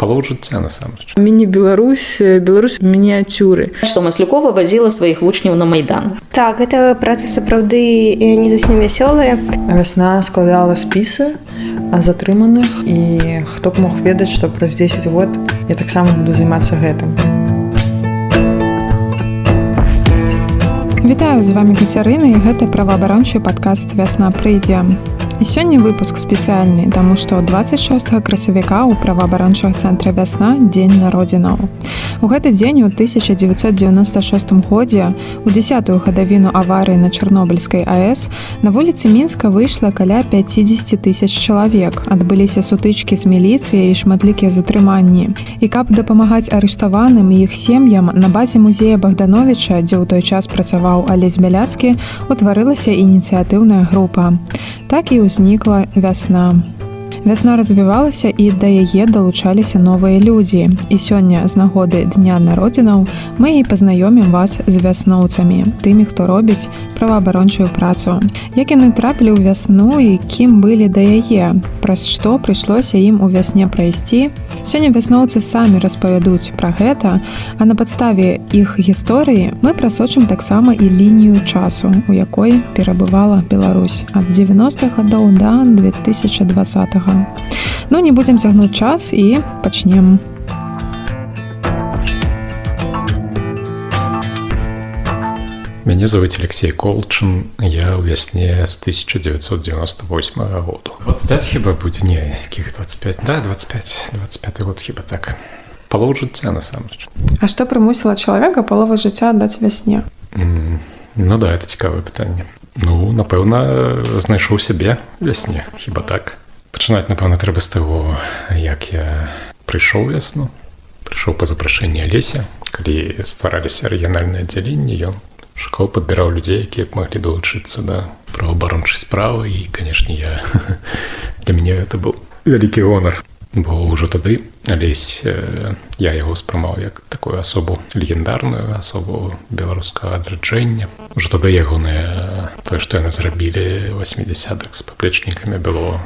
палоў жыцця насамрэч міні-беларусь Беларусь мініяцюры што маслюкова вазіла сваіх вучняў на майдан. Так гэта праца сапраўды не зусім вясёлая вясна складала спісы затрыманых і хто б мог ведаць што праз 10 год я таксама буду займацца гэтым. Вітаю з вами Кацярына і гэта праваабарончы падкаст вясна прыйдзе. І сёння выпуск спецыяльны, таму што 26 красавіка ў праваабарончых цэнтра вясна дзень народзінаў. У гэты дзень у 1996 годзе у десятую гадавіну аварыі на чарнобыльскай АС на вуліцы мінска выйшла каля 50 тысяч чалавек. адбыліся сутычкі з міліцыяй і шматлікія затрыманні. І каб дапамагаць арыштаваным і іх сем'ям на базе музея Богдановича, дзе ў той час працаваў Алесь Бяляцкі, утварылася ініцыятыўная група. Так і ў ўзнікла вясна. Вясна развівалася і да яе далучаліся новыя людзі. І сёння з нагоды дня народзінаў мы і пазнаёмім вас з вясноўцамі, тымі, хто робіць праваабарончую працу. Як яны трапілі ў вясну і кім былі да яе, праз што прыйшлося ім у вясне прайсці. Сёння вясноўцы самі распавядуць пра гэта, а на падставе іх гісторыі мы прасочым таксама і лінію часу, у якой перабывала Беларусь ад 90-х гадоў да 2020. -го. Ну не будзем цягнуць час і пачнем. Мяне зовут Алексей Колчын, я ў вясне з 1998 году. 25 хіба будзе не якіх 25 да 25 25 год хіба так. Палоў жыцця насамрэч. А што прымусіла чалавека палова жыцця аддаць вясне? Mm, ну да, это цікавае пытанне. Ну, напэўна, знайшоў сябе вясне, хіба так пачынаць напэўна трэба з таго як я прыйшоў вясну прыйшоў па запрашэнні алеся калі ствараліся рэгіянальныя аддзяленні ён шукаў падбіраў людзей якія б маглі далучыцца да праваабарончай справы і канешне я для мяне это быў вялікі гонар бо ўжо тады алесь я яго спрымаў як такую асобу легендарную асобу беларускага адраджэння ўжо тады ягоныя тое што яны зрабілі 80-х з паплечнікамі было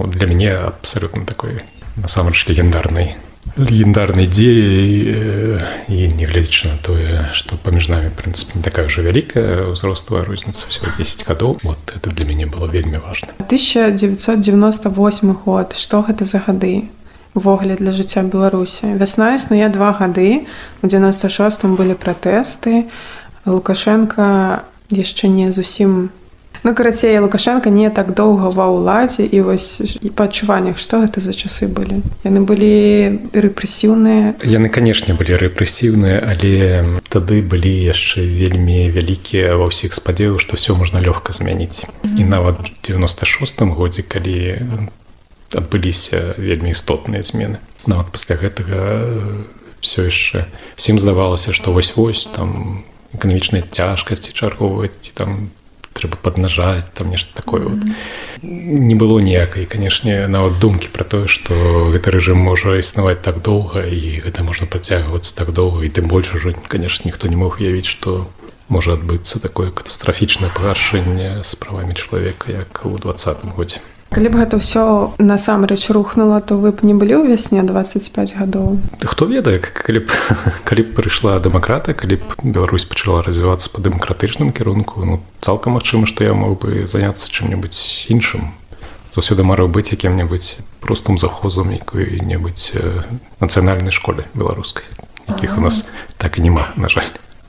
вот для мяне абсолютно такой насамрэч легендарнай легендарнай дзеяй і нягледзячы на тое што паміж намі прынцыпе не такая ўжо вялікая ўзростовая розніца всего 10 гадоў вот это для мяне было вельмі важно. 1998 год. Что гэта за гады ввогуле для жыцця беларусі вясна існуе два гады у 96 былі пратэсты лукашенко яшчэ не не Ну карацей лукашенко не так доўга ва ўладзе і вось і па адчуваннях што гэта за часы былі яны былі рэпрэсіўныя яны канешне былі рэпрэсіўныя але тады былі яшчэ вельмі вялікія ва ўсіх спадзею што все можна лёгка змяніць. І нават 96 годзе калі адбыліся вельмі істотныя змены. Нават пасля гэтага все яшчэ всім здавалася што вось-вось там эканамічныя цяжкасці чарговаць там по трэба паднажаць там нешта такое вот. Не было ніякай канешне нават думкі пра тое што гэты рэжым можа існаваць так доўга і гэта можна працягвацца так доўга і тым больш ужо канешне ніхто не мог уявіць што можа адбыцца такое катастрафічнае пагаршэнне з правамі чалавека як у двадцатым годзе калі б гэта ўсё насамрэч рухнула то вы б не былі ў вясне 25 гадоў? Хто ведае калі б калі б прыйшла дэмакрата калі б Беларусь пачала развівацца па дэмакратычным кірунку ну цалкам магчыма што я мог бы заняцца чым-небудзь іншым. Заўсёды марыў быць якім-небудзь простым захозам якой-небудзь нацыянальнай школе беларускай якіх у нас так і няма на жаль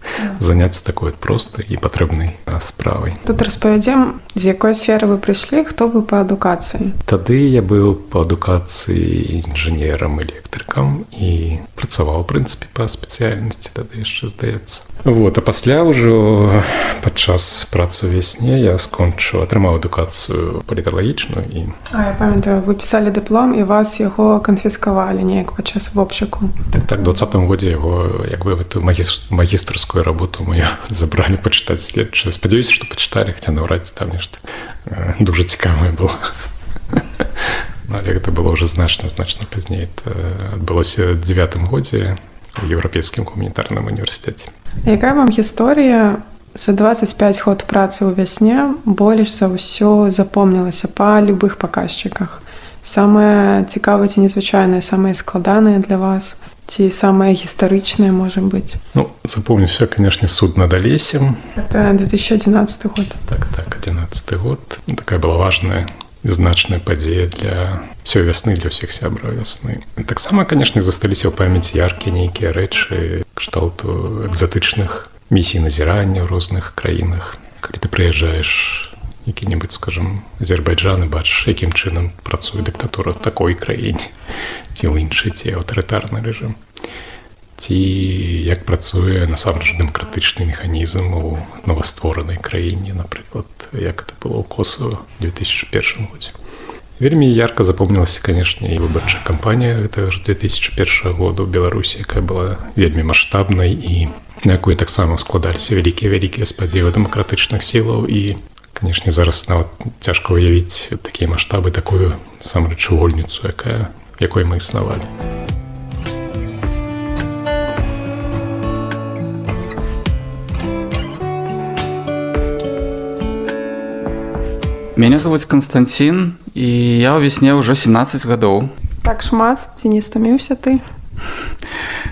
заняться такой простай і патрэбнай справай тут распавядзем з якой сферы вы прыйшлі хто вы па адукацыі тады я быў па адукацыі інжынерам электрыкам і працаваў прынцыпе па спецыяльнасці тады яшчэ здаецца. Вот а пасля ўжо падчас працы вясне я скончу атрымаў адукацыю паліталагічную і а, памятаю вы пісалі дыплом і вас яго канфіскавалі неяк падчас вопшыку так так двадцатым годзе яго як бы эту магістрскую работу мою забралі пачытаць следчы спадзяюся што пачыталі хаця наўрад там нешта э, дуже цікавае было. Але гэта было ўжо значна значна пазней адбылося девятым годзе у еўрапейскім гуманітарным універсітэце якая вам гісторыя за 25 год працы ў вясне больш за ўсё запомнілася па любых паказчыках самае цікавае ці незвычайнае самае складанае для вас ці самае гістарычнае можа быць Ну, запомнился, конечно, суд над Олесем. это 2011 год Так, так, 11 год. Такая была важная значная падзея для всей весны, для всех сябраў весны. Таксама, конечно, засталіся ў памяці яркія нейкія рэчы кшталту экзатычных місій назірання ў розных краінах. Калі ты прыязджаеш які-небудзь, скажем, Азербайджан і бачыш, якім чынам працуе дыктатура ў такой краіне, ці ў іншай, ці аўтарытарны рэжым ці як працуе насамрэч дэмакратычны механізм у новастворанай краіне напрыклад як это было ў косу 2001 годзе вельмі ярко запомнілася канешне і выбарчая кампанія гэтага ж 2001 году беларусі якая была вельмі маштабнай і якой таксама складаліся вялікія вялікія спадзевы дэмакратычных сілаў і канешне зараз нават цяжка уявіць такія маштабы такую самрэч вольніцу якая якой мы існавалі Меня зовут Константин, і я ў весне ўжо 17 гадоў. так шмат ці не стаміўся ты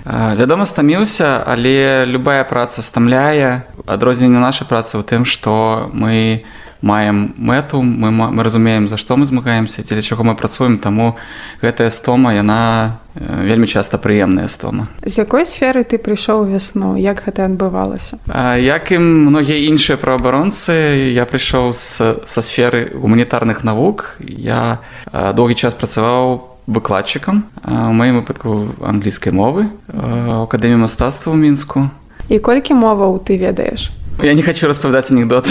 Вядома, стаміўся, але любая праца стамляе. Адрозненне нашай працы ў тым, што мы маем мэту, мы, мы разумеем, за што мы змагаемся, дзеля чаго мы працуем, таму гэтая стома яна э, вельмі часта прыемная стома. з якой сферы ты прыйшоў вясну як гэта адбывалася Як і многія іншыя праабаронцы, я прыйшоў са сферы гуманітарных навук. Я а, доўгі час працаваў выкладчыкам а, у маім выпадку англійскай мовы а, у акадэміі мастацтва ў мінску. і колькі моваў ты ведаеш Я не хочу распавядаць анекдот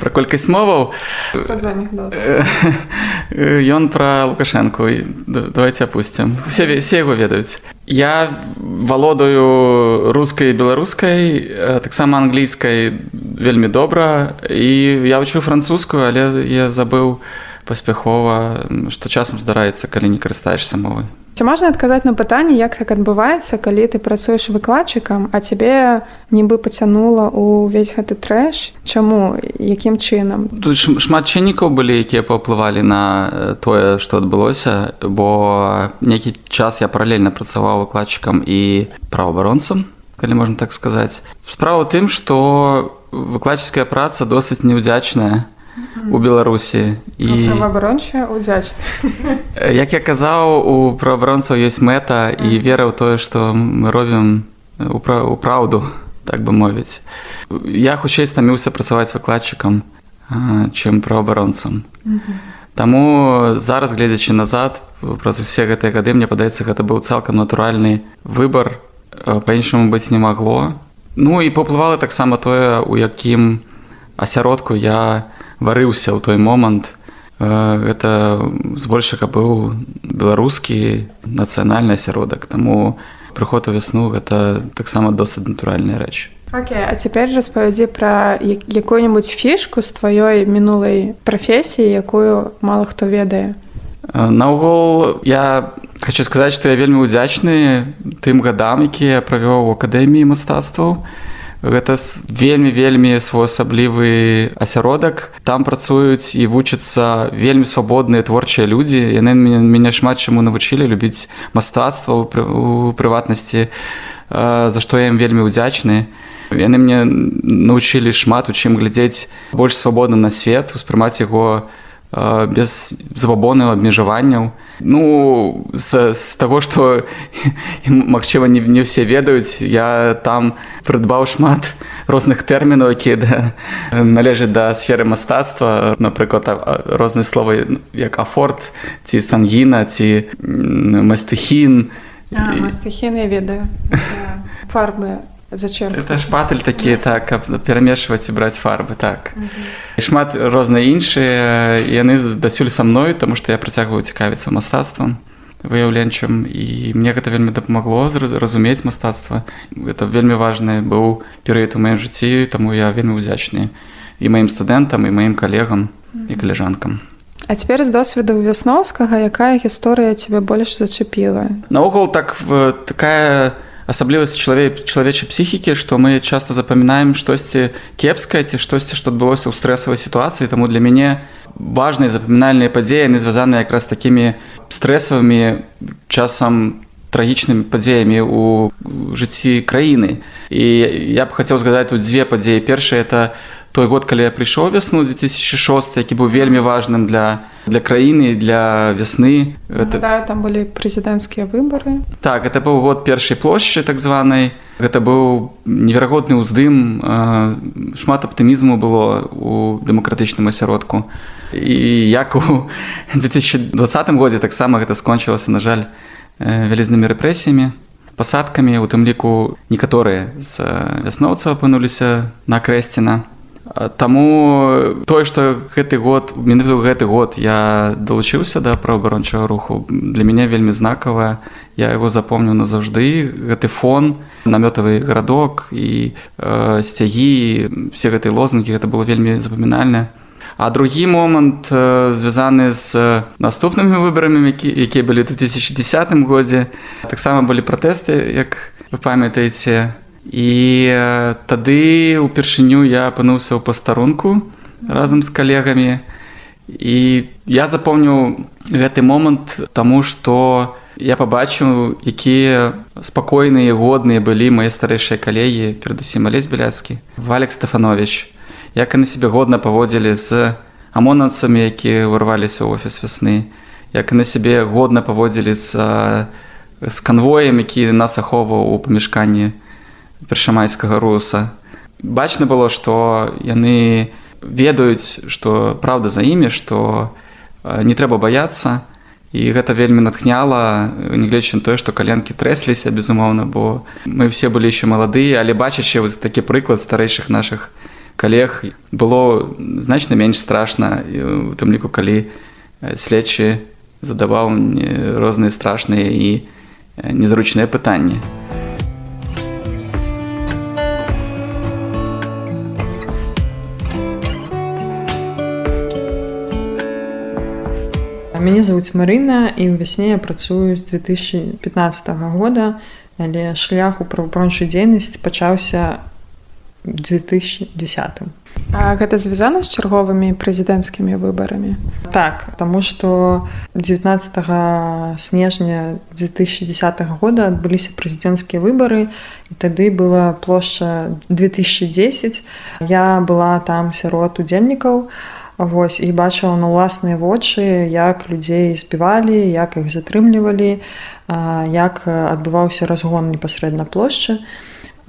пра колькасць моваў. Э, Ён пра Лукашэнку І да- давайте опусцім. Все, все яго ведаюць. Я валодаю рускай беларускай, э, таксама англійскай вельмі добра і я вучу французскую, але я забыў паспяхова, што часам здараецца, калі не карыстаешся мовай. Ці можна адказаць на пытанне, як так адбываецца, калі ты працуеш выкладчыкам, а цябе нібы пацянула ўвесь гэты трэш, чаму якім чынам? Тут шмат чыннікаў былі, якія паўплывалі на тое, што адбылося, бо нейкі час я паралельна працаваў выкладчыкам і праваабаронцам, калі можна так сказаць. Справа ў тым, што выкладчыцкая праца досыць неўдзячная у Беларусі І... удзячна. Э, як я казаў, у праваабаронцаў ёсць мэта і вера ў тое, што мы робім у пра- праўду, так бы мовіць. Я хутчэй стаміўся працаваць выкладчыкам, чым праваабаронцам. Таму зараз гледзячы назад праз усе гэтыя гады мне падаецца гэта быў цалкам натуральны выбар па-іншаму быць не магло. Ну і паўплывала таксама тое, у якім асяродку я варыўся ў той момант. Э, Гэта збольшага быў беларускі нацыянальны асяродак, таму прыход у вясну гэта таксама досыць натуральная рэч. Окей, а цяпер распавядзі пра як- якую-небудзь фішку з тваёй мінулай прафесіі, якую мала хто ведае. Э, Наогул я хочу сказаць, што я вельмі ўдзячны тым гадам, якія я правёў у акадэміі мастацтваў. Гэта вельмі вельмі своеасаблівы асяродак. Там працуюць і вучацца вельмі свабодныя творчыя людзі. Яны мяне, шмат чаму навучылі любіць мастацтва у прыватнасці, за што я ім вельмі ўдзячны. Яны мне навучылі шмат у чым глядзець больш свабодна на свет, успрымаць яго э, без забабонаў абмежаванняў. Ну з, з таго, што магчыма не, не ўсе ведаюць, я там прыдбаў шмат розных тэрмінаў, якія да, належаць да сферы мастацтва, напрыклад, а- розныя словы як афорт ці сангіна ці мастыхін. А, І- мастыхіны ведаю. Фарбы зачем? Это шпатель такі так каб перамешваць і браць фарбы так. І шмат розныя іншыя яны дасюль са мной тому што я працягваю цікавіцца мастацтвам выяўленчым і мне гэта вельмі дапамагло разумець мастацтва это вельмі важны быў перыяд у маім жыцці таму я вельмі ўдзячны і маім студэнтам і маім калегам і каляжанкам А цяпер з досведу вясноўскага, якая гісторыя цябе больш зачапіла? Наогул так такая асаблівасць чалавек чалавечай псіхікі што мы часта запамінаем штосьці кепскае ці штосьці што адбылося ў стрэсавай сітуацыі таму для мяне важныя запамінальныя падзеі яны звязаны якраз такімі стрэсавымі часам трагічнымі падзеямі ў жыцці краіны і я б хацеў згадаць тут дзве падзеі першае это той год калі я прыйшоў вясну 2006 які быў вельмі важным для для краіны для вясны. Это... там былі прэзідэнцкія выбары. Так это быў год першай плошчы так званай. Гэта быў неверагодны ўздым шмат аптымізму было у дэмакратычным асяродку. І як у 2020 годзе таксама гэта скончылася на жаль вялізнымі рэпрэсіямі пасадкамі у тым ліку некаторыя з вясноўцаў апынуліся на крэсціна Таму тое што гэты год менавіту гэты год я далучыўся да праабарончага руху для мяне вельмі знакавая я яго запомню назаўжды гэты фон намётавы гарадок і э, сцягі все гэтыя лозунгі гэта было вельмі запамінальна А другі момант звязаны з наступнымі выбарамі які, якія былі ў 2010 годзе. Таксама былі пратэсты як вы памятаеце і тады упершыню я апынуўся ў пастарунку разам з калегамі. І я запомніў гэты момант таму што я пабачыў якія спакойныя годныя былі мае старэйшыя калегі перадусім алесь беляцкі валек стефанович як яны себе годна паводзілі з амонацамі якія вырваліся ў офіс вясны як на сябе годна паводзілі з з канвоем які нас ахоўваў у памяшканні першамайскага руса бачна было што яны ведаюць што праўда за імі што не трэба баяцца і гэта вельмі натхняла нягледзячы на тое што каленкі трэсліся безумоўна бо мы все былі яшчэ маладыя але бачачы вось такі прыклад старэйшых наших калег было значна менш страшна у тым ліку калі следчы задаваў розныя страшныя і незручныя пытанні. Мяне зовут Марына і ў вясне я працую з 2015 года, але шлях у правапрончую дзейнасць пачаўся 2010. А гэта звязана з чарговымі прэзідэнцкімі выбарамі. Так, таму што 19 снежня 2010 года адбыліся прэзідэнцкія выбары і тады была плошча 2010. Я была там сярод удзельнікаў. Вось і бачыла на ўласныя вочы, як людзей збівалі, як іх затрымлівалі, як адбываўся разгон непасрэдна плошчы.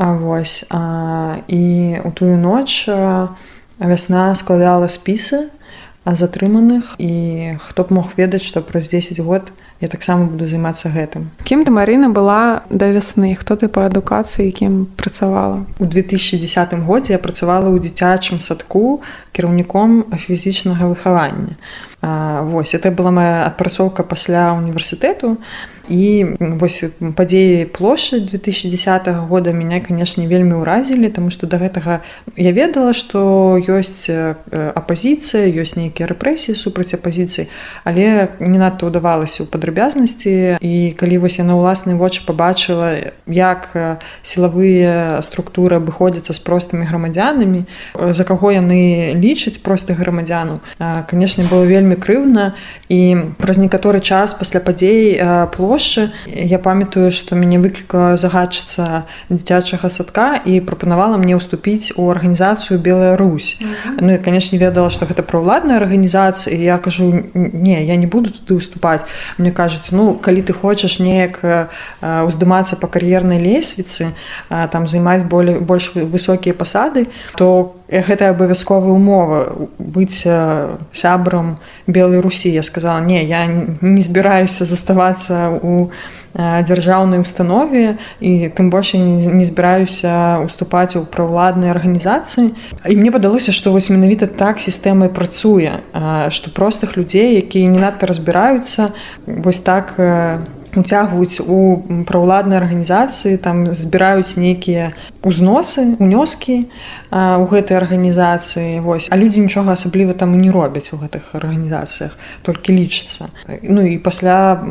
Вось і у тую ноч вясна складала спісы затрыманых і хто б мог ведаць, што праз 10 год я таксама буду займацца гэтым. Кім ты Марына была да вясны, хто ты па адукацыі, якім працавала. У 2010 годзе я працавала ў дзіцячым садку кіраўніком фізічнага выхавання. А, вось это была моя адпрацоўка пасля універсітэту і вось падзеі плошчы 2010 года меня канешне вельмі ўразілі тому что до гэтага я ведала что ёсць апозіцыя ёсць нейкія рэпрэсіі супраць апозіцыі але не надта ўдавалася ў падрабязнасці. І калі вось я на ўласныя вочы побачыла як сілавыя структуры абыходзяцца з простымі грамадзянамі за каго яны лічаць простых грамадзяну канешне было вельмі крыўна і праз некаторы час пасля падзей плошчы я памятаю што мяне выклікала загадчыца дзіцячага садка і прапанавала мне ўступіць у арганізацыю белая Русь mm -hmm. Ну і канешне ведала што гэта праўладная арганізацыя я кажу не я не буду туды уступаць мне кажуць ну калі ты хочаш неяк уздымацца па кар'ернай лесвіцы там займаць болей больш высокія пасады то гэта абавязковая умова быць сябрам белой русі я сказала не я не збіраюся заставацца у дзяржаўнай установе і тым больш не збіраюся уступаць у праўладнай арганізацыі. І мне падалося што вось менавіта так сістэмай працуе што простых людзей якія не надта разбіраюцца вось так уцягваюць у праўладныя арганізацыі там збіраюць нейкія узносы унёскі у гэтай арганізацыі вось. А людзі нічога асабліва там і не робяць у гэтых арганізацыях толькі лічыцца Ну і пасля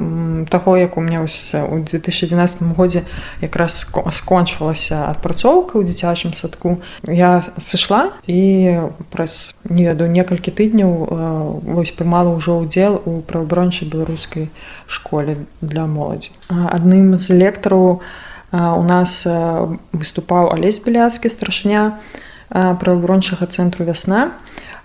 таго як у меня вось у 2011 годзе якраз скончылася адпрацоўка ў дзіцячым садку я сышла і праз не ведаю некалькі тыдняў вось прымала ўжо ўдзел у правабрончай беларускай школе для моладзі. Адным з лектараў у нас выступаў алесь беляцкі старшыня правабрончага цэнтру вясна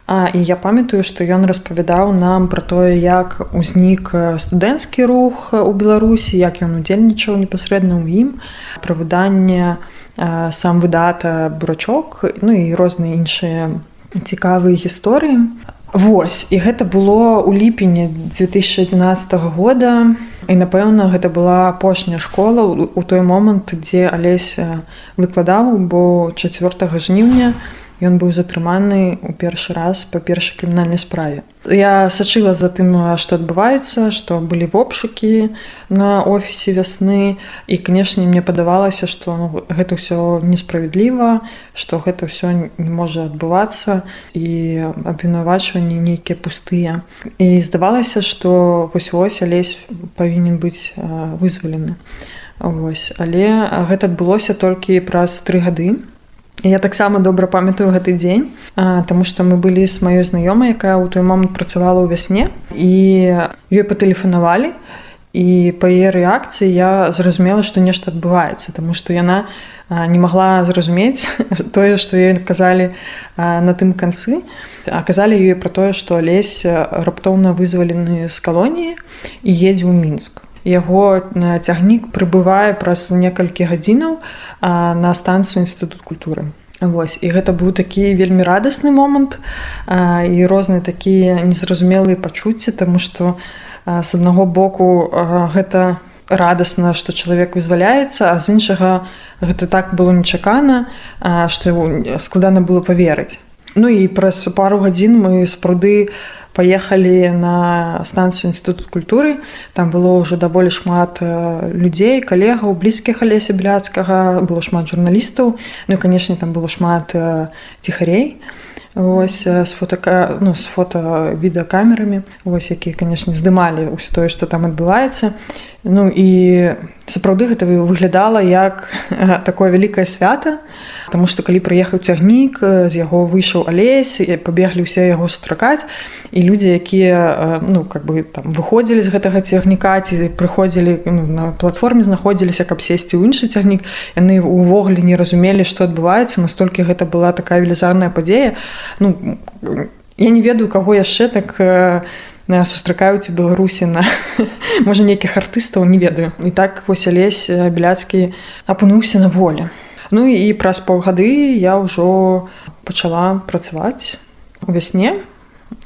А, і я памятаю, што ён распавядаў нам пра тое, як узнік студэнцкі рух у Беларусі, як ён удзельнічаў непасрэдна ў ім, пра выданне сам выдата бурачок, ну і розныя іншыя цікавыя гісторыі. Вось і гэта было ў ліпені 2011 года і напэўна гэта была апошняя школа у той момант дзе алесь выкладаў бо 4 жніўня ён быў затрыманы ў першы раз па першай крымінальнай справе. Я сачыла за тым што адбываецца што былі вопшукі на офісе вясны і канешне мне падавалася што ну, гэта ўсё несправядліва што гэта ўсё не можа адбывацца і абвінавачванні нейкія пустыя і здавалася што вось вось алесь павінен быць вызвалены Вось. Але гэта адбылося толькі праз тры гады Я таксама добра памятаю гэты дзень, Таму што мы былі з маёй знаёмай, якая ў той момант працавала ў вясне і ёй патэлефанавалі. І па яе рэакцыі я зразумела, што нешта адбываецца, Таму што яна не магла зразумець тое, што ёй казалі на тым канцы. Аказалі ёй пра тое, што алесь раптоўна вызвалены з калоніі і едзе ў мінск яго цягнік прыбывае праз некалькі гадзінаў на станцыю інстытут культуры. Вось і гэта быў такі вельмі радасны момант а, і розныя такія незразумелыя пачуцці тому што а, з аднаго боку а, гэта радасна што чалавек вызваляецца а з іншага гэта так было нечакана што складана было паверыць. Ну і праз пару гадзін мы сапраўды паехалі на станцыю інстытут культуры. Там было ўжо даволі шмат людзей калегаў блізкіх алеся бляцкага было шмат журналістаў ну і канешне там было шмат ціхарей ось з фотока ну з фото відэакамерамі ось якія канешне здымалі ўсё тое што там адбываецца ну і сапраўды гэта выглядала як такое вялікае свята Таму што калі прыехаў цягнік з яго выйшаў алесь пабеглі ўсе яго сустракаць і людзі якія ну как бы там выходзілі з гэтага цягніка ці прыходзілі ну, на платформе знаходзіліся каб сесці ў іншы цягнік яны ўвогуле не разумелі што адбываецца настолькі гэта была такая велізарная падзея. Ну я не ведаю каго яшчэ так сустракаюць у беларусі на можа нейкіх артыстаў не ведаю. І так вось алесь беляцкі апынуўся на волі. Ну і праз паўгады я ўжо пачала працаваць у вясне.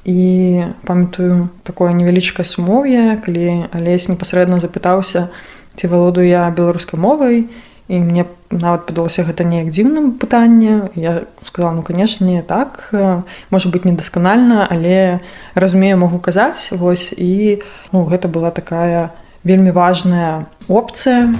І памятаю такое невялічкае сумоўе, калі алесь непасрэдна запытаўся, ці валодаю я беларускай мовай. і мне нават падалося гэта неяк дзіўным пытанне. Я сказала ну канешне так можа быць недасканальна, але разумею магу казаць вось і ну, гэта была такая вельмі важная опцыя.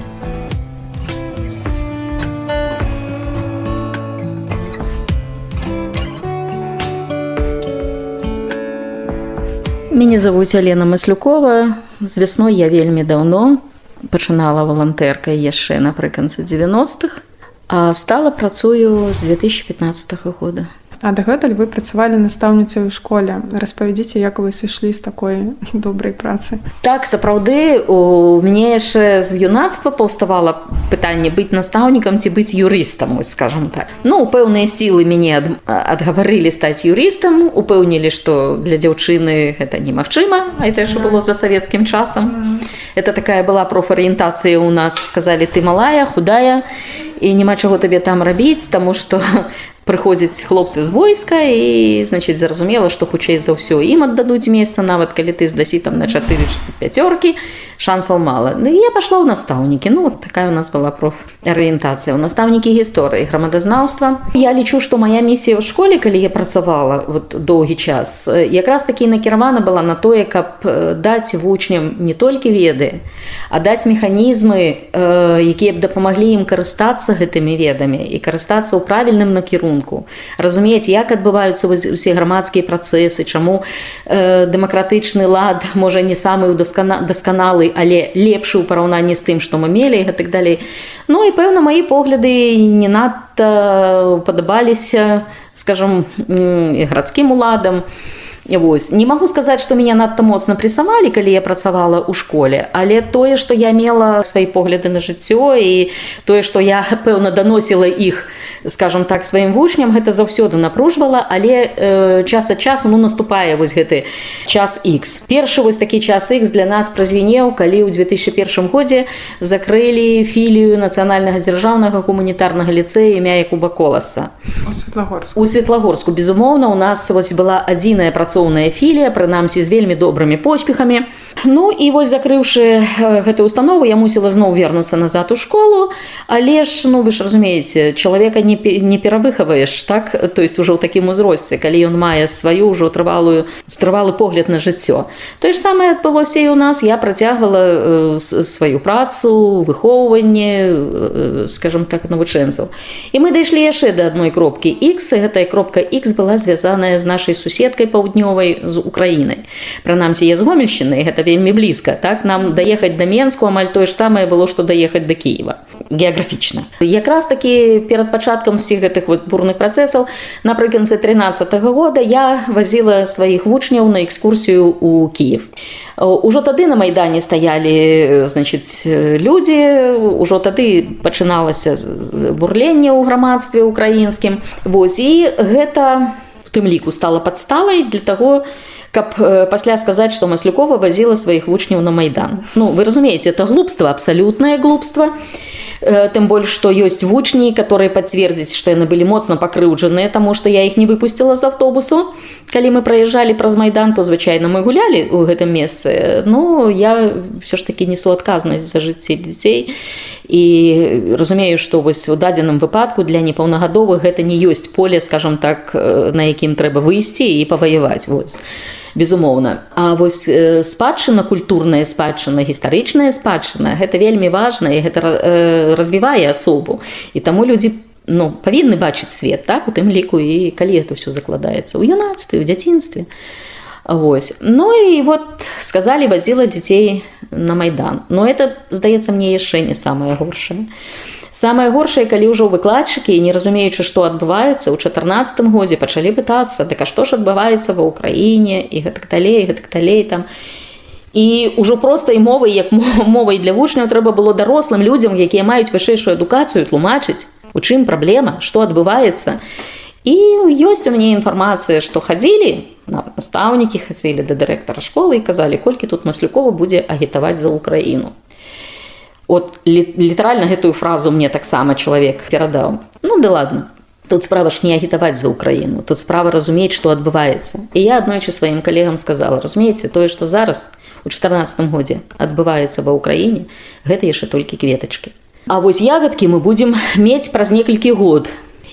Мяне завуць Алена Маслюкова. З вясной я вельмі даўно пачынала валантэркай яшчэ напрыканцы 90-х, а стала працую з 2015 года. А дагэтуль вы працавалі настаўніцай у школе. Распавядзіце як вы сышлі з такой добрай працы. Так сапраўды у мяне яшчэ з юнацтва паўставала пытанне быць настаўнікам ці быць юрыстам скажем так. Ну пэўныя сілы мяне ад, адгаварылі стаць юрыстам упэўнілі што для дзяўчыны гэта немагчыма а это ж было за савецкім часам. Это такая была профарыентацыя у нас сказалі ты малая худая і няма чаго табе там рабіць таму што прыходзяць хлопцы з войска і значит зразумела што хутчэй за ўсё ім аддадуць месца нават калі ты здасі там на 4 пяцёркі шансаў мала. Ну, я пашла ў настаўнікі. Ну вот такая у нас была профарыентацыя. У настаўнікі гісторыі грамадазнаўства. Я лічу што моя місія ў школе калі я працавала вот доўгі час якраз такі накіравана была на тое каб даць вучням не толькі веды а даць механізмы якія б дапамаглі ім карыстацца гэтымі ведамі і карыстацца ў правільным накірунку разумець як адбываюцца усе грамадскія працэсы чаму э, дэмакратычны лад можа не самы даскана дасканалы але лепшы ў параўнанні з тым што мы мелі і так далей. Ну і пэўна мои погляды не надта падабаліся скажем і гарадскім уладам Вось. не магу сказаць што меня надта моцна прысавалі калі я працавала ў школе але тое што я мела свае погляды на жыццё і тое што я пэўна даносіла іх скажем так сваім вучням гэта заўсёды напружвала але э, час ад часу ну наступае вось гэты час X першы вось такі час X для нас празвінеў калі ў 2001 годзе закрылі філію нацыянальнага дзяржаўнага гуманітарнага ліцэя імя якуба коласа. У светлагорску. Безумоўна у нас вось была адзіная працоўная філія прынамсі з вельмі добрымі поспехамі. Ну і вось закрыўшы гэтую установу я мусіла зноў вернуцца назад у школу. Але ж ну вы ж разумееце чалавека не не перавыхаваеш так? То есть ужо ў такім узросце калі ён мае сваю ўжо трывалую стрывалы погляд на жыццё. Тое ж самае адбылося і у нас. Я працягвала сваю працу выхоўванне скажем так навучэнцаў. І мы дайшлі яшчэ да адной кропкі X гэтая кропка X была звязаная з нашай суседкай паўднёвай з Украінай прынамсі я з гомельшчыны гэта вельмі блізка. Так нам даехаць да менску амаль тое ж самае было што даехаць да Киева геаграфічна. Якраз такі перад пачаткам всіх гэтых вот бурных працэсаў напрыканцы 13 -го года я вазіла сваіх вучняў на экскурсію у Киев. Ужо тады на майдане стаялі значит людзі ўжо тады пачыналася бурленне ў грамадстве украінскім. Вось і гэта в тым ліку стала падставай для того, каб пасля сказаць што маслюкова вазіла сваіх вучняў на майдан. Ну вы разумееце это глупства абсалютнае глупства. Тым больш што ёсць вучні которые пацвердзіць што яны былі моцна пакрыўджаныя таму што я іх не выпусціла з аўтобусу калі мы праязджалі праз майдан то звычайна мы гулялі ў гэтым месцы. Ну я все ж таки несу адказнасць за жыцці дзяцей і разумею што вось у дадзеным выпадку для непаўнагадовых гэта не ёсць поле скажем так на якім трэба выйсці і паваяваць вось безумоўна А вось спадчына культурная спадчына гістарычная спадчына гэта вельмі важна і гэта развівае асобу і таму людзі ну, павінны бачыць свет так? У тым ліку і калі это ўсё закладаецца ў юнацтве у дзяцінстве Вось Ну і вот сказалі вазіла дзяцей на майдан но это здаецца мне яшчэ не самае горшае. Самае горшае, калі ўжо выкладчыкі, не разумеючы, што адбываецца, у 14 годзе пачалі пытацца, дык а што ж адбываецца ва ўкраіне і гэтак далей, гэтак далей там. І ўжо простай мовай, як мовай для вучняў трэба было дарослым людзям, якія маюць вышэйшую адукацыю тлумачыць, у чым праблема, што адбываецца. І ёсць у мяне інфармацыя, што хадзілі настаўнікі хацелі да дырэктара школы і казалі, колькі тут маслюкова будзе агітаваць за ўкраіну от літаральна гэтую фразу мне таксама чалавек перадаў ну да ладно тут справа ж не агітаваць за ўкраіну тут справа разумець што адбываецца і я аднойчы сваім калегам сказала разумееце тое што зараз у 14 годзе адбываецца ва ўкраіне гэта яшчэ толькі кветачкі А вось ягадкі мы будзем мець праз некалькі год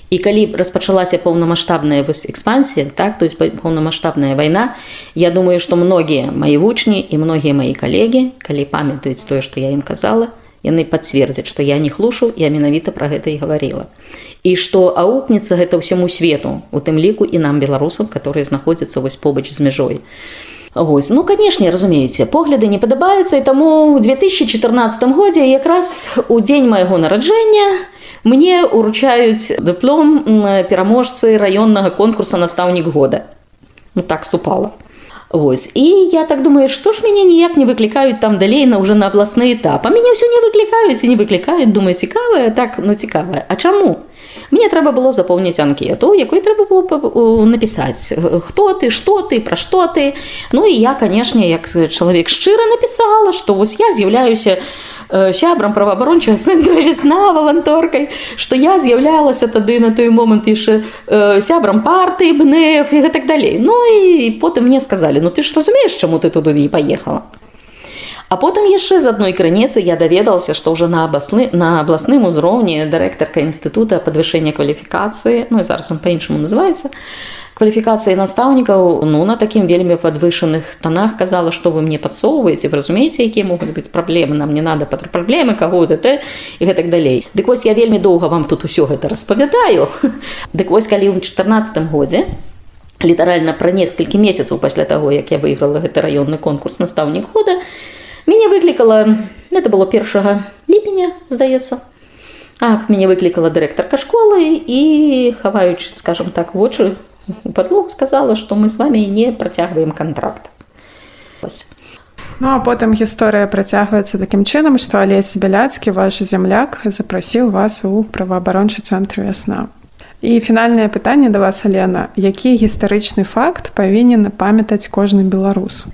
і калі распачалася паўнамасштабная вось экспансія так то есть паўнамасштабная вайна я думаю што многія мои вучні і многія мои калегі калі памятаюць тое што я ім казала яны пацвердзяць што я не хлушу я менавіта пра гэта і гаварыла і што аукнецца гэта ўсяму свету у тым ліку і нам беларусам которые знаходзяцца вось побач з мяжой Вось. ну канешне разумееце погляды не падабаюцца і таму у 2014 годзе якраз у дзень майго нараджэння мне уручаюць дыплом пераможцы раённага конкурса настаўнік года ну, так супала Вось. І я так думаю, што ж мяне ніяк не выклікаюць там далей на ўжо на абласны этап. А мяне ўсё не выклікаюць і не выклікаюць, думаю, цікавае, так ну цікавае. А чаму? Мне трэба было запоўніць анкету якой трэба было напісаць хто ты што ты пра што ты ну і я канешне як чалавек шчыра напісала што вось я з'яўляюся сябрам праваабарончага цэнтра весна валанторкай што я з'яўлялася тады на той момант яшчэ сябрам партыі бнф і гэтак далей ну і потым мне сказалі ну ты ж разумееш чаму ты туды не паехала А потым яшчэ з адной крыніцы я даведался, што ўжо на абласны на абласным узроўні дырэктарка інстытута падвышэння кваліфікацыі ну і зараз он па-іншаму называецца кваліфікацыі настаўнікаў ну на такім вельмі падвышаных тонах казала што вы мне падсоўваеце вы разумееце якія могуць быць праблемы нам не надо пад праблемы каго ДТ і гэтак далей Дык вось я вельмі доўга вам тут усё гэта распавядаю. Дык вось калі ў 14 годзе літаральна пра некалькі месяцаў пасля таго як я выйграла гэты раённы конкурс настаўнік года мяне выклікала это было першага ліпеня здаецца так мяне выклікала дырэктарка школы і хаваючы скажем так вочы у падлог сказала што мы з вами не працягваем контракт Вось. Ну а потым гісторыя працягваецца такім чынам, што Алесь Бяляцкі, ваш земляк запрасіў вас у праваабарончы цэнтр вясна. І фінальнае пытанне да вас Алена, які гістарычны факт павінен памятаць кожны беларус.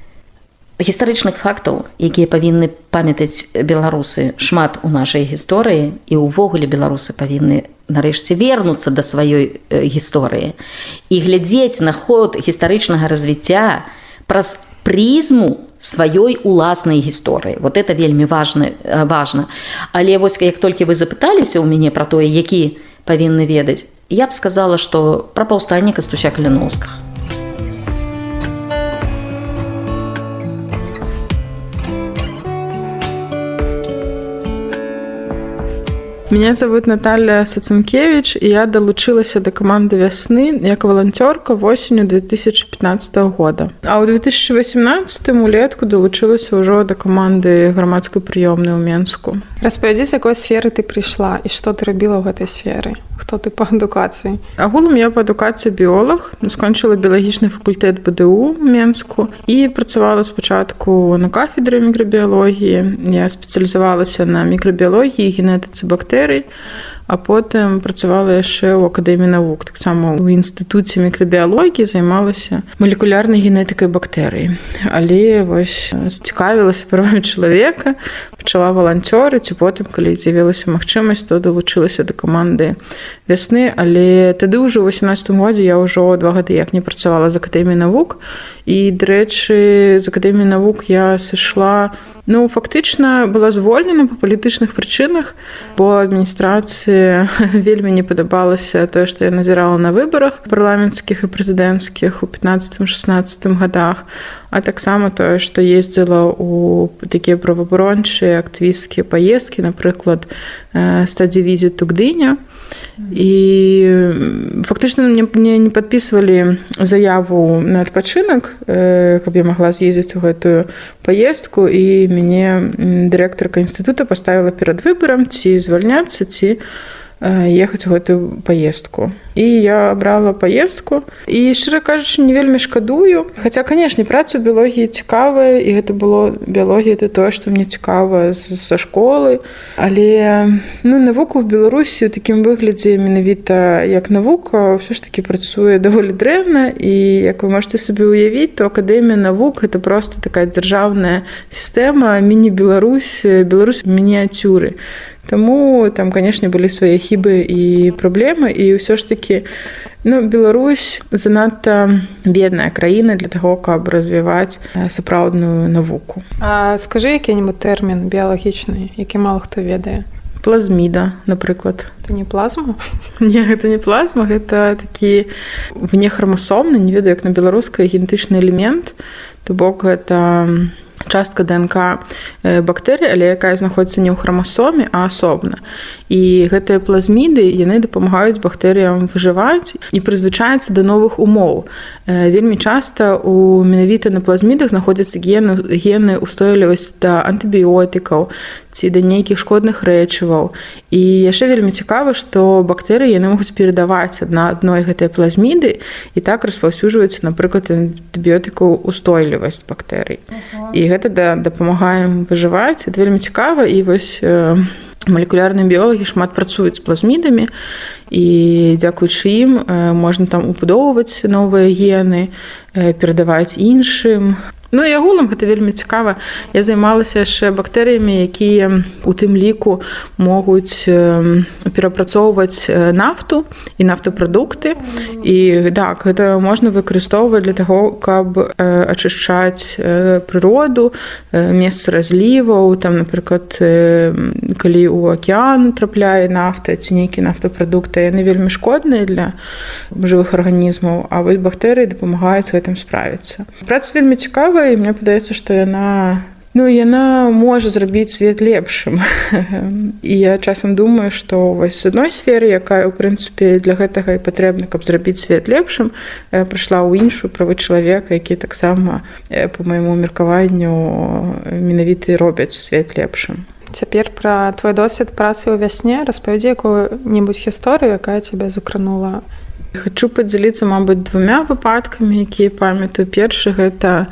Гістарычных фактаў якія павінны памятаць беларусы шмат у нашай гісторыі і ўвогуле беларусы павінны нарэшце вернуцца да сваёй э, гісторыі і глядзець на ход гістарычнага развіцця праз прызму сваёй уласнай гісторыі. Вот это вельмі важна важна. Але вось як толькі вы запыталіся ў мяне пра тое які павінны ведаць я б сказала што пра паўстанне кастуся каляноўскага Меня зовут Наталья Сацинкевич, и я долучилася до команды «Весны» як волонтерка осенью 2015 года. А у 2018 улетку долучилася уже до команды громадской приемной у Менску. Распавядзі, з якой сферы ты прыйшла і што ты рабіла ў гэтай сферы. Хто ты па адукацыі? Агулам я па адукацыі біолог, скончыла біялагічны факультэт БДУ у Менску і працавала спачатку на кафедры мікрабіялогіі. Я спецыялізавалася на мікрабіялогіі, генетыцы бактэрый, а потым працавала яшчэ ў акадэміі навук. Таксама ў інстытуце мікрабіялогіі займалася малекулярнай генетыкай бактэрый. Але вось зацікавілася правамі чалавека пачала валанцёрыць і потым калі з'явілася магчымасць то далучылася да каманды вясны. Але тады ўжо ў 18 годзе я ўжо два гады як не працавала з акадэміі навук. І дарэчы з акадэміі навук я сышла ну фактычна была звольнена па палітычных прычынах бо адміністрацыі вельмі не падабалася тое што я назірала на выбарах парламенцкіх і прэзідэнцкіх у 15-16 годах а таксама тое што ездзіла у такія праваабарончыя актывісцкія паездкі напрыклад стадзе візіту гдыня і фактычна мне мне не падпісвалі заяву на адпачынак каб я магла з'ездзіць у гэтую паездку. І мяне дырэктарка інстытута паставіла перад выбарам ці звальняцца ці ехаць у гэтую паездку і я брала паездку і шчыра кажучы не вельмі шкадую. Хаця канешне праца біялогіі цікавая і гэта было біялогія это тое што мне цікава са школы. Але ну навуку в беларусі у такім выглядзе менавіта як навука ўсё ж таки працуе даволі дрэнна. І як вы можете сабе ўявіць то акадэмія навук это просто такая дзяржаўная сістэма міні-беларусь беларусь мініяцюры Таму там канешне былі свае хібы і праблемы і ўсё ж такі ну, Беларусь занадта бедная краіна для таго, каб развіваць сапраўдную навуку. А скажы які-небудзь тэрмін біялагічны, які мала хто ведае. Плазміда, напрыклад. Это не плазма. Не гэта не плазма, гэта такі внехрамасомны, не ведаю, як на беларускай генетычны элемент, то бок гэта частка ДНК бактэрый, але якая знаходіцца не ў храмасоме, а асобна. І гэтыя плазміды яны дапамагаюць бактэрыям выжываць і прызвычаецца да новых умоў. Вельмі часта у менавіта на плазмідах знаходзяцца гены гены устойлівасць да антыбіотыкаў ці да нейкіх шкодных рэчываў. І яшчэ вельмі цікава, што бактэрыі яны могуць перадаваць адна адной гэтыя плазміды і так распаўсюджваюцца, напрыклад, антыбіотыкаў устойлівасць бактэрый. І гэта да, дапамагаем выжываць это вельмі цікава і вось э, малекулярныя біолагі шмат працуюць з плазмідамі і дзякуючы ім можна там упудоўваць новыя гены перадаваць іншым Ну і агулам гэта вельмі цікава. Я займалася яшчэ бактэрыямі, якія у тым ліку могуць перапрацоўваць нафту і нафтапрадукты. І так гэта можна выкарыстоўваць для таго, каб ачышчаць прыроду, месца разліваў, там, напрыклад, калі ў акеан трапляе нафта ці нейкі нафтапрадукты, яны вельмі шкодныя для жывых арганізмаў, а вось бактэрыі дапамагаюць гэтым справіцца. Праца вельмі цікавая цікавая і мне падаецца што яна ну яна можа зрабіць свет лепшым і я часам думаю што вось з адной сферы якая ў прынцыпе для гэтага і патрэбна каб зрабіць свет лепшым прыйшла ў іншую правы чалавека які таксама по майму меркаванню менавіты робяць свет лепшым. Цяпер пра твой досвед працы ў вясне. Распавядзі якую-небудзь гісторыю якая цябе закранула Хачу падзяліцца, мабыць, двумя выпадкамі, якія памятаю. Першы гэта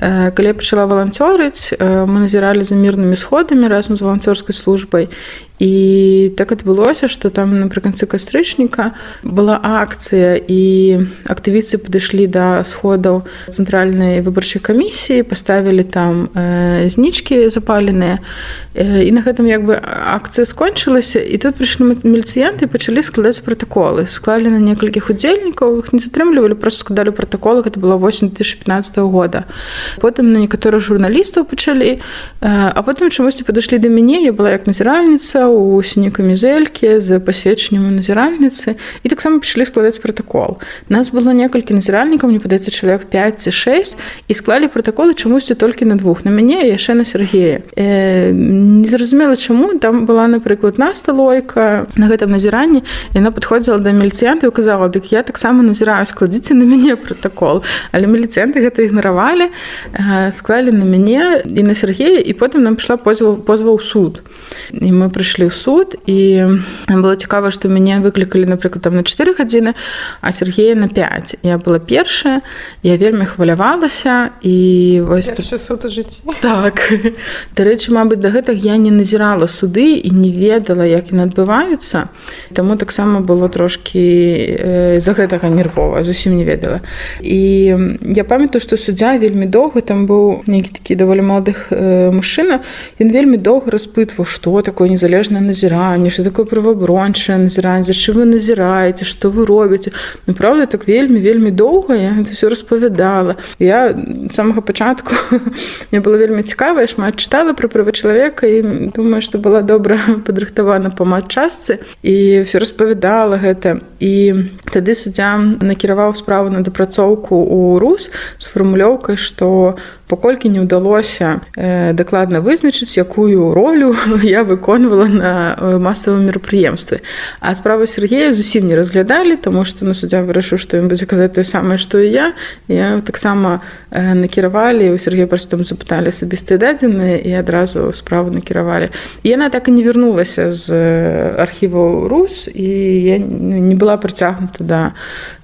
калі я пачала валанцёрыць, мы назіралі за мірнымі сходамі разам з валанцёрскай службай і так адбылося што там напрыканцы кастрычніка была акцыя і актывісты падышлі да сходаў цэнтральнай выбарчай камісіі паставілі там э, знічкі запаленыя э, і на гэтым як бы акцыя скончылася і тут прыйшлі міліцыянты пачалі складаць пратаколы склалі на некалькіх удзельнікаў іх не затрымлівалі просто складалі пратаколы гэта было 8 2015 года. Потым на некаторых журналістаў пачалі э, а потым чамусьці падышлі да мяне я была як назіральніца у сіні камізелькі з пасведчаннем назіральніцы. І таксама пачалі складаць пратакол. Нас было некалькі назіральнікаў, мне падаецца чалавек 5 ці 6 і склалі пратаколы чамусьці толькі на двух на мяне яшчэ на Сергея. Э, Незразумела чаму. Там была напрыклад насталойка на гэтым назіранні. Яна падходзіла да міліцыянта і казала дык я таксама назіраю складзіце на мяне пратакол але міліцыянты гэта ігнаравалі склалі на мяне і на Сергея і потым нам прыйшла позва позваў суд. І мы прыйшлі прыйшлі ў суд і было цікава што мяне выклікалі напрыклад там на 4 гадзіны а Сергея на 5 я была першая я вельмі хвалявалася і вось суд жыць так. Дарэчы Мабыць да гэтых я не назірала суды і не ведала як яны адбываюцца. Таму таксама было трошки з-за гэтага нервова зусім не ведала. І я памятаю што суддзя вельмі доўга там быў нейкі такі даволі маладых мужчына ён вельмі доўга распытваў што такое незалежна незалежнае назіранне что такое правабрончае назіранне за чым вы назіраеце что вы робіце ну правда так вельмі вельмі доўга я это все распавядала я самага пачатку мне было вельмі цікава шмат чытала про права чалавека і думаю что была добра падрыхтавана па матчасцы і все распавядала гэта. І тады суддзя накіраваў справу на дапрацоўку у рус з фармулёўкай что паколькі не ўдалося э, дакладна вызначыць якую ролю я выконвала на э, масавым мерапрыемстве. А справа Сергея зусім не разглядалі тому что на суддзя вырашыў што ён будзе казаць тое самае што і я. Я таксама э, накіравалі у Сергея просто там запыталі асабістыя дадзеныя і адразу справу накіравалі. І яна так і не вярнулася з архіваў рус і я не была прыцягнута да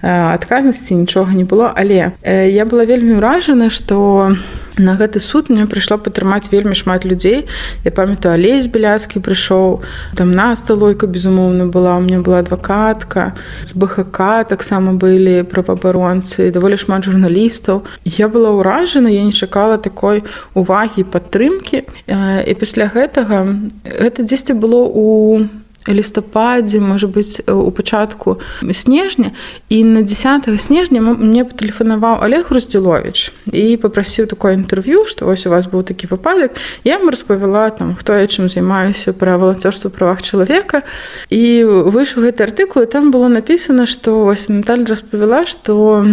адказнасці нічога не было. Але я была вельмі ўражана што на гэты суд мне прыйшла падтрымаць вельмі шмат людзей. Я памятаю алесь беляцкі прыйшоў там на сталойка безумоўна была у меня была адвакатка. З бхк таксама былі праваабаронцы даволі шмат журналістаў. Я была ўражана я не чакала такой увагі падтрымкі. І пасля гэтага гэта дзесьці было у лістападзе можа быць у пачатку снежня. І на 10 снежня мне патэлефанаваў олег руздзілович і попрасіў такое інтэрв'ю што вось у вас быў такі выпадак я ему распавяла там хто я чым займаюся пра валанцёрства правах чалавека і выйшаў гэты артыкул там было написано што вось Наталь распавяла што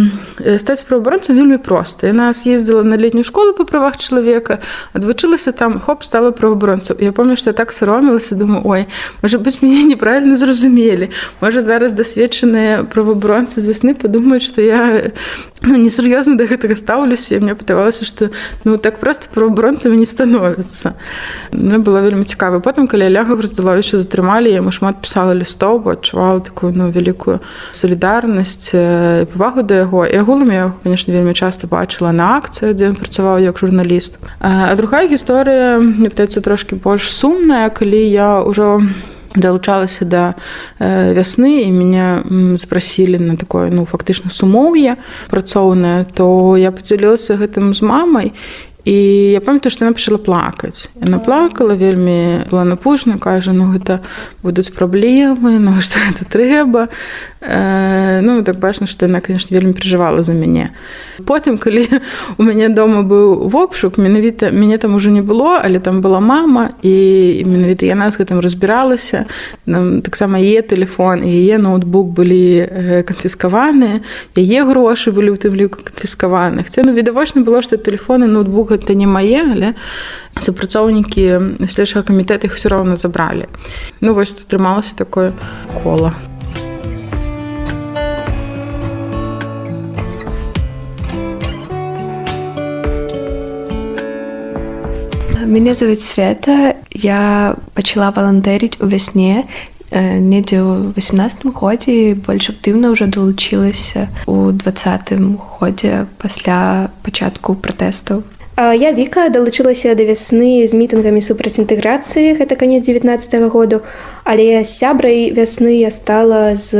стаць праабаронцам вельмі проста яна съездзіла на летнюю школу па правах чалавека адвучылася там хоп стала праваабаронцаў я помню што так саромілася думаю ой можа быць мне мяне неправільна зразумелі можа зараз дасведчаныя правабронцы з вясны падумаюць што я ну, несур'ёзна да гэтага стаўлюся мне пытавалася што ну так проста правабронцамі не становяцца мне было вельмі цікава потым калі ляга раздаловіча затрымалі яму шмат пісала лістоў бо адчувала такую ну вялікую салідарнасць павагу да яго і агулам я конечно вельмі часта бачыла на акцыі дзе ён працаваў як журналіст. А другая гісторыя мне пытаецца трошки больш сумная калі я ўжо далучалася да вясны і мяне спрасілі на такое ну фактычна сумоўе працоўнае то я падзялілася гэтым з мамай і я памятаю што яна пачала плакаць. Яна плакала вельмі была напужна кажа ну гэта будуць праблемы ну што это трэба ну так бачна што яна конечно вельмі перажывала за мяне потым калі у мяне дома быў вопшук менавіта мяне там ужо не было але там была мама і менавіта яна з гэтым разбіралася таксама е телефон яе ноутбук былі э, канфіскаваныя яе грошы былі ў тым ліку канфіскаваных це ну відавочна было што телефоны ноутбук гэта не мае але супрацоўнікі следчага камітэт іх все роўна забралі ну вось атрымалася такое кола Мяне зовут Света. Я пачала валантэріць у вясне недзе ў 18 годзе больш актыўна ўжо далучылася у двадцатым годзе пасля пачатку пратэстаў. Я Віка далучылася да вясны з мітынгамі супраць інтэграцыі, гэта канец 19 -го году, але сябрай вясны я стала з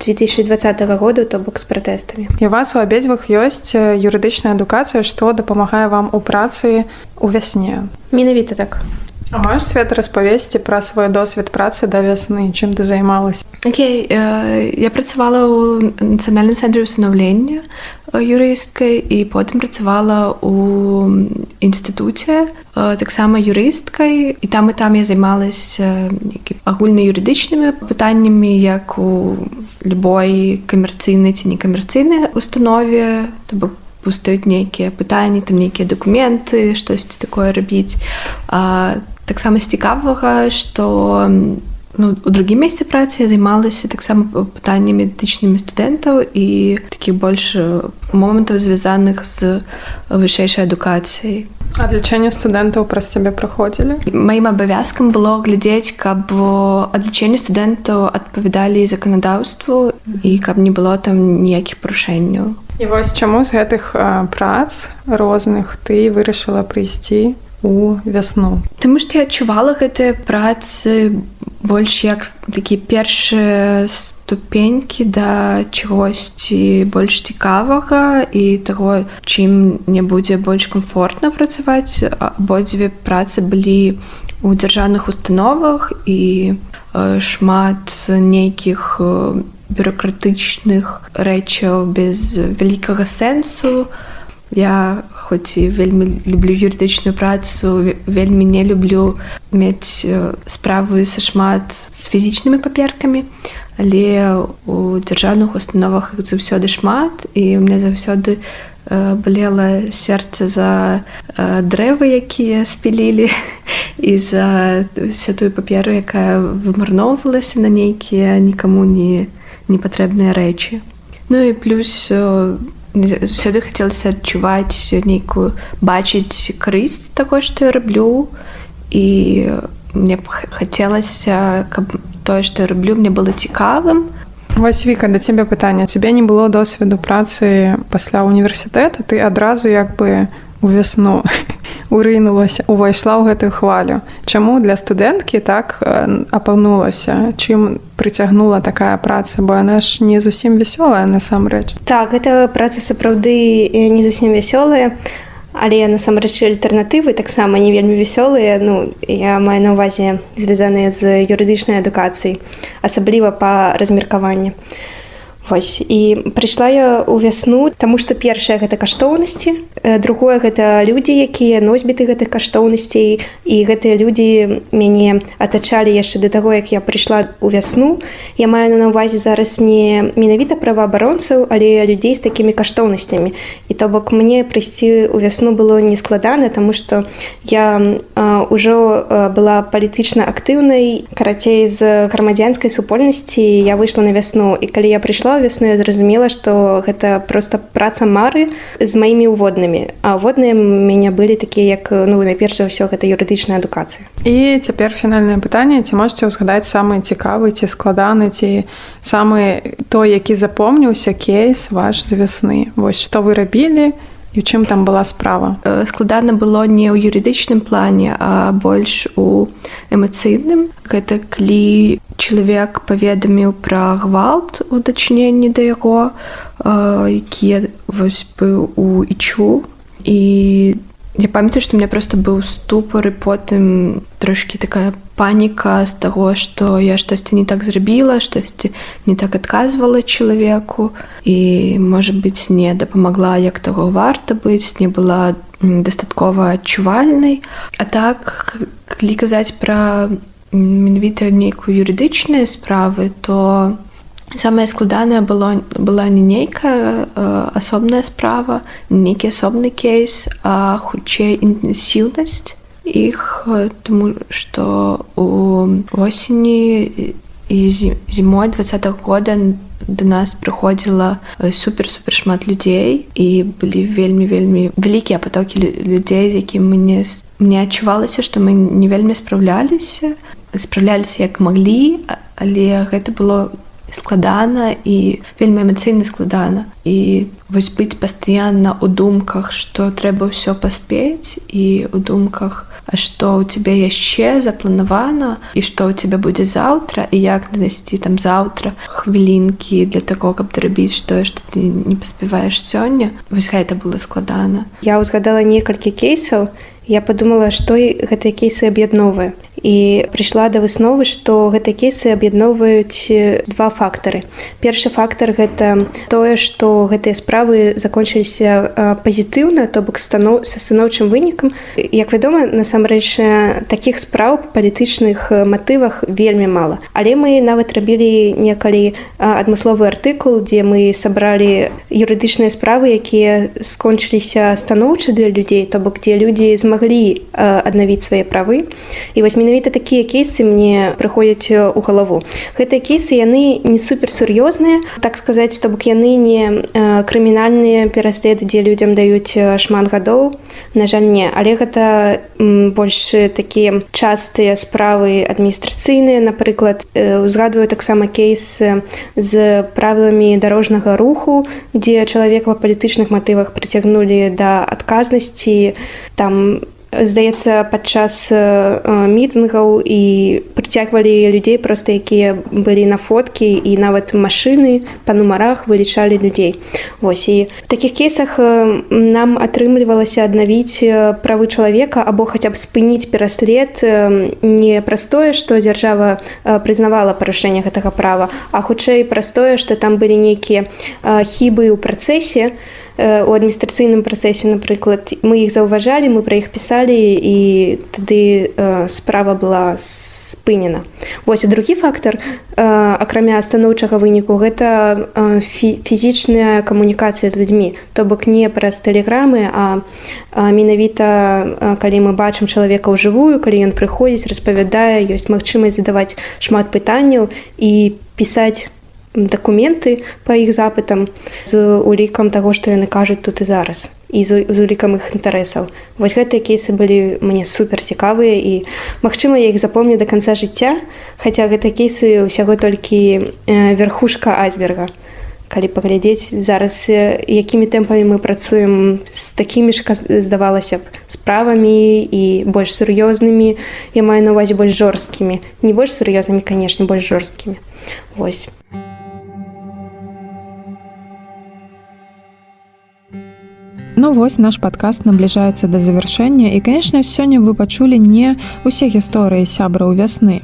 2020 году, то бок з пратэстамі. І у вас у абедзвых ёсць юрыдычная адукацыя, што дапамагае вам у працы у вясне. Менавіта так. А можаш свет распавесці пра свой досвед працы да вясны, чым ты займалась? Окей, okay, э, я працавала ў нацыянальным цэнтры ўстанаўлення юрысткай і потым працавала ў інстытуце таксама юрысткай і там і там я займалася агульна юрыдычнымі пытаннямі як у любой камерцыйнай ці некамерцыйнай установе. То бок пустаюць нейкія пытанні там нейкія дакументы штосьці такое рабіць таксама з цікавага што ну, у другім месцы працы я займалася таксама пытаннямі этычнымі студэнтаў і такіх больш момантаў звязаных з вышэйшай адукацыяй. Адлічэнне студэнтаў праз цябе праходзілі? Маім абавязкам было глядзець каб адлічэнне студэнтаў адпавядалі заканадаўству і каб не было там ніякіх парушэнняў. І вось чаму з гэтых прац розных ты вырашыла прыйсці у вясну. Таму што я адчувала гэтыя працы больш як такія першыя ступенькі да чагосьці больш цікавага і таго, чым не будзе больш комфортна працаваць. абодзве працы былі у дзяржаўных установах і шмат нейкіх бюрократычных рэчаў без вялікага сэнсу. Я хоць і вельмі люблю юрыдычную працу вельмі не люблю мець справы са шмат з фізічнымі паперкамі але у дзяржаўных установах іх заўсёды шмат і у меня заўсёды балела сэрца за дрэвы якія спілілі і за все тую паперу якая вымарноўвалася на нейкія нікаму не непатрэбныя рэчы. Ну і плюс заўсёды хацелася адчуваць нейкую бачыць карысць такое што я раблю і мне б хацелася каб тое што я раблю мне было цікавым. Вось віка да цябе пытання цябе не было досведу працы пасля універсітэта ты адразу як бы у вясну урынулася увайшла ў гэтую хвалю. Чаму для студэнткі так апаўнулася чым прыцягнула такая праца? Бо яна ж не зусім вясёлая насамрэч. Так гэта праца сапраўды не зусім вясёлая але насамрэч альтэрнатывы таксама не вельмі вясёлыя. Ну я маю на увазе звязаныя з юрыдычнай адукацыяй асабліва па размеркаванні. а Вось. і прыйшла я ў вясну таму што першае гэта каштоўнасці другое гэта людзі якія носьбіты гэтых каштоўнасцей і гэтыя людзі мяне атачалі яшчэ да таго як я прыйшла ў вясну я маю на ўвазе зараз не менавіта праваабаронцаў але людзей з такімі каштоўнасцямі і то бок мне прыйсці ў вясну было нескладана таму што я ўжо была палітычна актыўнай карацей з грамадзянскай супольнасці я выйшла на вясну і калі я прыйшла ў вясну я зразумела што гэта просто праца мары з маімі ўводнымі. А водныя мяне былі такія як ну найперш за ўсё гэта юрыдычная адукацыя. І цяпер фінальнае пытанне. Ці можете ўзгадаць самы цікавы ці складаны ці самы той які запомніўся кейс ваш з вясны? Вось што вы рабілі і чым там была справа? Складана было не ў юрыдычным плане а больш у эмацыйным гэта калі чалавек паведаміў пра гвалт у дачыненні да яго які вось быў у ічу і я памятаю што мне просто быў ступар і потым трошки такая паніка з таго што я штосьці не так зрабіла штосьці не так адказвала чалавеку і можа быць не дапамагла як таго варта быць не была дастаткова адчувальнай. А так калі казаць пра менавіта нейкую юрыдычныя справы то самае складанае было была не нейкая асобная справа нейкі асобны кейс а хутчэй інтэнсіўнасць іх тому что у осені і зімой два -го года до нас прыходзіла супер супер шмат людзей і былі вельмі вельмі вялікія потокі людзей з якім мне мне адчувалася што мы не вельмі спраўляліся спраўляліся як маглі але гэта было складана і вельмі эмацыйна складана. І вось быць пастаянна ў думках што трэба ўсё паспець і ў думках што ў цябе яшчэ запланавана і што ў цябе будзе заўтра і як надасці там заўтра хвілінкі для таго каб дарабіць тое што ты не паспяваеш сёння. Вось гэта было складана. Я узгадала некалькі кейсаў. Я подумала што гэтыя кейсы аб'ядновыя і прыйшла да высновы што гэтыя кейсы аб'ядноўваюць два фактары. Першы фактор гэта тое што гэтыя справы закончыліся пазітыўна то бок станоў са станоўчым вынікам. Як вядома насамрэч такіх спраў палітычных матывах вельмі мала. Але мы нават рабілі некалі адмысловы артыкул дзе мы сабралі юрыдычныя справы якія скончыліся станоўча для людзей то бок дзе людзі змаглі аднавіць свае правы. І вось менавіта такія кейсы мне прыходзяць у галаву. Гэтыя кейсы яны не супер сур'ёзныя так сказаць то бок яны не крымінальныя пераследы дзе людзям даюць шмат гадоў. На жаль не. Але гэта больш такія частыя справы адміністрацыйныя напрыклад узгадваю таксама кейс з правіламі дарожнага руху дзе чалавека па палітычных матывах прыцягнулі да адказнасці. Там здаецца падчас мітынгаў і прыцягвалі людзей проста якія былі на фоткі і нават машыны па нумарах вылічалі людзей. Вось і в такіх кейсах нам атрымлівалася аднавіць правы чалавека або хаця б спыніць пераслед не праз тое што дзяржава прызнавала парушэнне гэтага права а хутчэй праз тое што там былі нейкія хібы ў працэсе то у адміністрацыйным працэсе напрыклад мы іх заўважалі мы пра іх пісалі і тады справа была спынена восьось другі фактор. Акрамя станоўчага выніку гэта фізічная камунікацыя з людзьмі то бок не праз тэлеграмы а менавіта калі мы бачым чалавека ў жывую калі ён прыходзіць распавядае ёсць магчымасць задаваць шмат пытанняў і пісаць дакументы па іх запытам з улікам таго што яны кажуць тут і зараз і з, з улікам іх інтарэсаў. Вось гэтыя кейсы былі мне супер цікавыя і магчыма я іх запомню до конца жыцця хаця гэтыя кейсы ўсяго толькі верхушка айсберга. Калі паглядзець зараз якімі тэмпамі мы працуем з такімі ж здавалася б справамі і больш сур'ёзнымі я маю на увазе больш жорсткімі. Не больш сур'ёзнымі канешне больш жорсткімі. Восьось Ну вось наш падкаст набліжаецца да завяршэння. І канешне сёння вы пачулі не усе гісторыі сябраў вясны.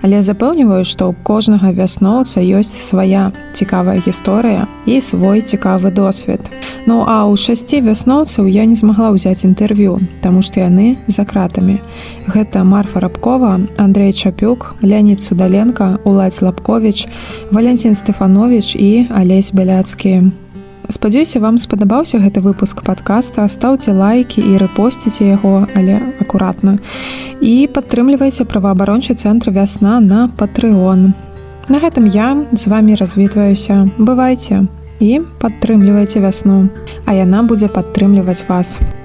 Але запэўніваю што ў кожнага вясноўца ёсць свая цікавая гісторыя і свой цікавы досвед. Ну а ў шасці вясноўцаў я не змагла ўзяць інтэрв'ю таму што яны за кратамі. Гэта марфа рабкова Андрей чапюк леонид судаленко уладзь лапкович валянцін стефанович і алесь бяляцкі спадзяюся вам спадабаўся гэты выпуск подкаста стаўце лайки і рэпосціце яго але акуратна. І падтрымлівайце праваабарончы цэнтр вясна на патрыон на гэтым я з вами развітваюся. Бывайце і падтрымлівайце вясну. А яна будзе падтрымліваць вас. у